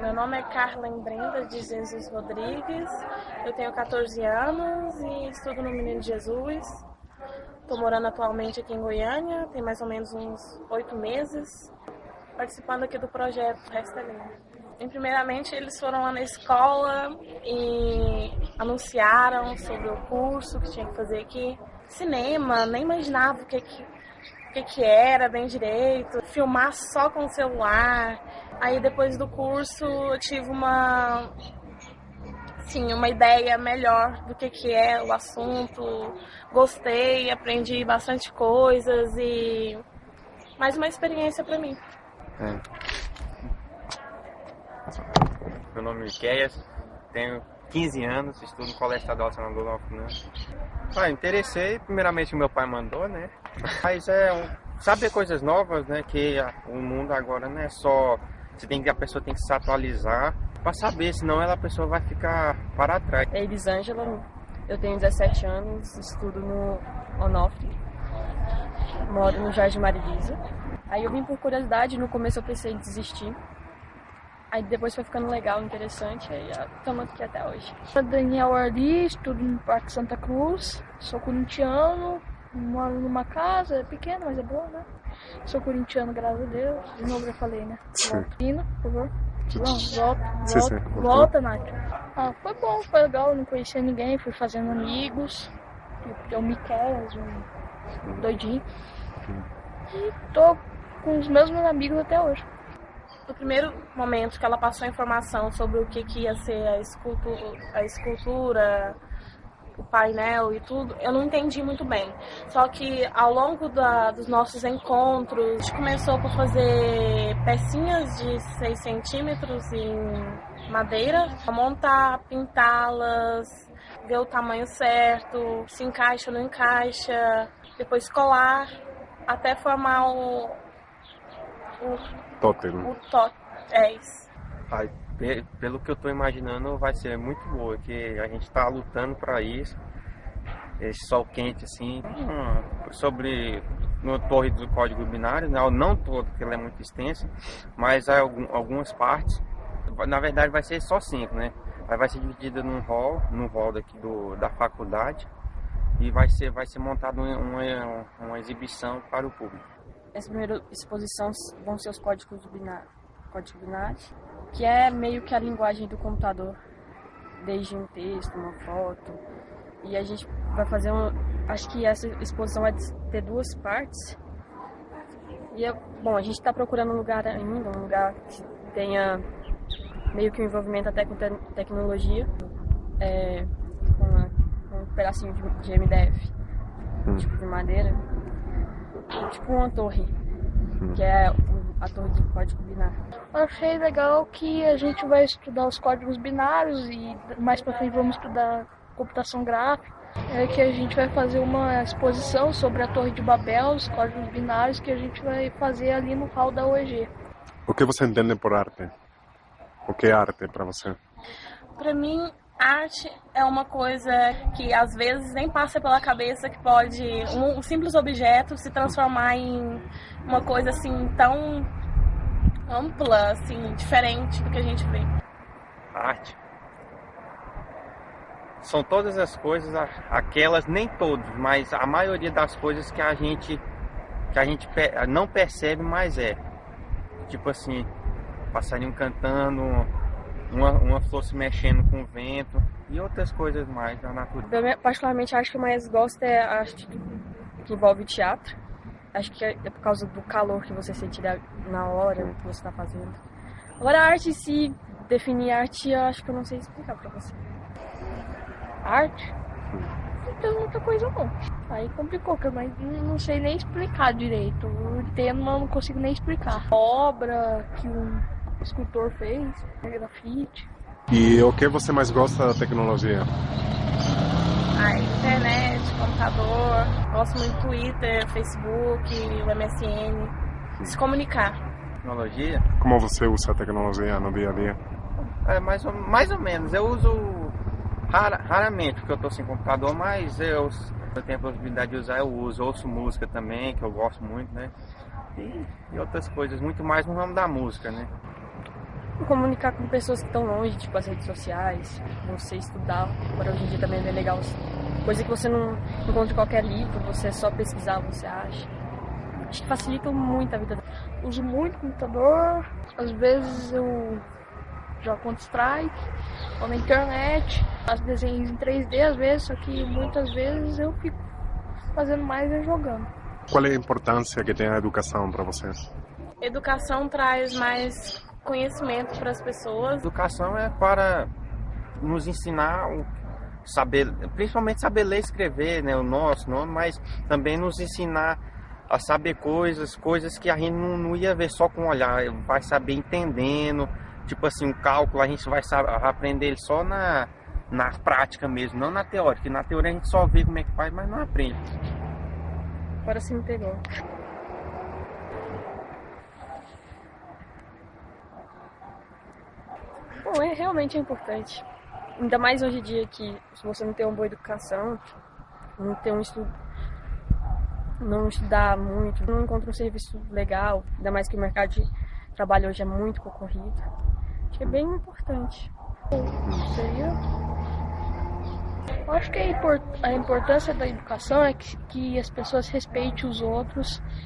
meu nome é Carlen Brenda de Jesus Rodrigues, eu tenho 14 anos e estudo no Menino Jesus. Estou morando atualmente aqui em Goiânia, tem mais ou menos uns oito meses, participando aqui do projeto Restelinha. E, primeiramente, eles foram lá na escola e anunciaram sobre o curso que tinha que fazer aqui. Cinema, nem imaginava o que, o que, que era bem direito, filmar só com o celular. Aí depois do curso eu tive uma sim, uma ideia melhor do que, que é o assunto. Gostei, aprendi bastante coisas e mais uma experiência para mim. É. Meu nome é Miqueias, tenho 15 anos, estudo no Colégio Estadual Novo, né? Ah, interessei, primeiramente meu pai mandou, né? Mas é um, saber coisas novas, né? Que o mundo agora não é só você tem que, a pessoa tem que se atualizar para saber, senão ela, a pessoa vai ficar para trás. É Elisângela, eu tenho 17 anos, estudo no Onofre, moro no Jardim Marisa. Aí eu vim por curiosidade, no começo eu pensei em desistir. Aí depois foi ficando legal, interessante, aí estamos aqui até hoje. Sou Daniel Arli, estudo no Parque Santa Cruz, sou corintiano, moro numa casa, é pequena, mas é boa, né? Sou corintiano, graças a Deus. De novo já falei, né? Volta. Por favor. Não, volta, volta, sim, volta, Nath. Ah, foi bom, foi legal, não conhecia ninguém, fui fazendo amigos. É o Miquel, um doidinho. E tô com os mesmos amigos até hoje. No primeiro momento que ela passou a informação sobre o que, que ia ser a escultura, a escultura o painel e tudo, eu não entendi muito bem. Só que ao longo da, dos nossos encontros, a gente começou por fazer pecinhas de 6 centímetros em madeira, montar, pintá-las, ver o tamanho certo, se encaixa ou não encaixa, depois colar, até formar o. o Totem. O totem. É isso. Ai pelo que eu estou imaginando, vai ser muito boa, que a gente está lutando para isso. Esse sol quente, assim, hum, sobre no torre do código binário, né? não todo, porque ele é muito extenso, mas há algumas partes. Na verdade, vai ser só cinco, né? vai ser dividida num hall, num hall daqui do, da faculdade, e vai ser, vai ser montada uma, uma, uma exibição para o público. Essa primeira exposição vão ser os códigos binários, códigos binários que é meio que a linguagem do computador, desde um texto, uma foto. E a gente vai fazer um. Acho que essa exposição vai ter duas partes. E é, bom, a gente está procurando um lugar ainda, um lugar que tenha meio que um envolvimento até com te tecnologia, é, com, um pedacinho de, de MDF, hum. tipo de madeira, tipo uma torre, hum. que é a torre de código binário. Achei legal que a gente vai estudar os códigos binários e mais para frente vamos estudar computação gráfica. É que a gente vai fazer uma exposição sobre a Torre de Babel, os códigos binários que a gente vai fazer ali no hall da OEG. O que você entende por arte? O que é arte para você? Para mim, arte é uma coisa que às vezes nem passa pela cabeça que pode um, simples objeto se transformar em uma coisa assim tão ampla, assim, diferente do que a gente vê. Arte. São todas as coisas, aquelas, nem todos, mas a maioria das coisas que a gente que a gente não percebe, mas é. Tipo assim, passarinho cantando, uma, uma flor se mexendo com o vento e outras coisas mais da natureza. Eu particularmente acho que eu mais gosto é a arte que envolve teatro Acho que é por causa do calor que você sente na hora que você está fazendo. Agora a arte se definir arte, eu acho que eu não sei explicar pra você. Arte? Não tem muita coisa não. Aí complicou, eu não sei nem explicar direito. Eu entendo, mas não consigo nem explicar. Obra que um escultor fez, grafite. E o que você mais gosta da tecnologia? a internet, computador, gosto muito do Twitter, Facebook, o MSN, se comunicar. Tecnologia? Como você usa a tecnologia no dia a dia? É, mais ou, mais ou menos. Eu uso rara, raramente, porque eu estou sem computador, mas eu, eu tenho a possibilidade de usar, eu uso. Ouço música também, que eu gosto muito, né? E, e outras coisas, muito mais no ramo da música, né? Comunicar com pessoas que estão longe, tipo as redes sociais, você estudar. Agora hoje em dia também é legal. Coisa que você não encontra em qualquer livro, você é só pesquisar, você acha. Acho que facilita muito a vida. Uso muito computador, às vezes eu jogo Counter-Strike, ou na internet, as desenhos em 3D às vezes, só que muitas vezes eu fico fazendo mais é jogando. Qual é a importância que tem a educação para você? Educação traz mais conhecimento para as pessoas. Educação é para nos ensinar saber, principalmente saber ler e escrever, né, o nosso nome, mas também nos ensinar a saber coisas, coisas que a gente não, não ia ver só com olhar, vai saber entendendo, tipo assim, um cálculo a gente vai saber, aprender ele só na, na prática mesmo, não na teoria, que na teoria a gente só vê como é que faz, mas não aprende. Agora se me pegou. Bom, é realmente importante. Ainda mais hoje em dia que se você não tem uma boa educação, não tem um estudo, não estudar muito, não encontra um serviço legal, ainda mais que o mercado de trabalho hoje é muito concorrido. Acho que é bem importante. Seria? Acho que a, import a importância da educação é que as pessoas respeitem os outros